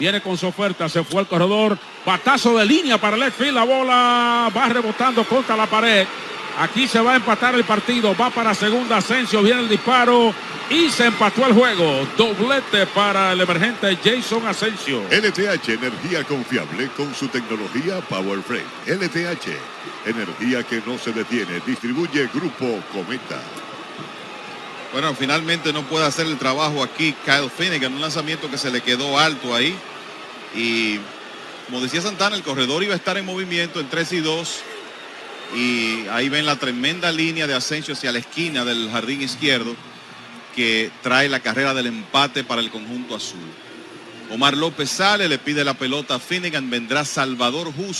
Viene con su oferta, se fue al corredor. Batazo de línea para el. La bola va rebotando contra la pared. Aquí se va a empatar el partido. Va para segunda Asensio. Viene el disparo. Y se empató el juego. Doblete para el emergente Jason Asensio. LTH, energía confiable con su tecnología Power Frame. LTH, energía que no se detiene. Distribuye Grupo Cometa. Bueno, finalmente no puede hacer el trabajo aquí Kyle Finnegan. Un lanzamiento que se le quedó alto ahí. Y como decía Santana, el corredor iba a estar en movimiento en 3 y 2. Y ahí ven la tremenda línea de Asensio hacia la esquina del jardín izquierdo que trae la carrera del empate para el conjunto azul. Omar López sale, le pide la pelota a Finnegan, vendrá Salvador Justo.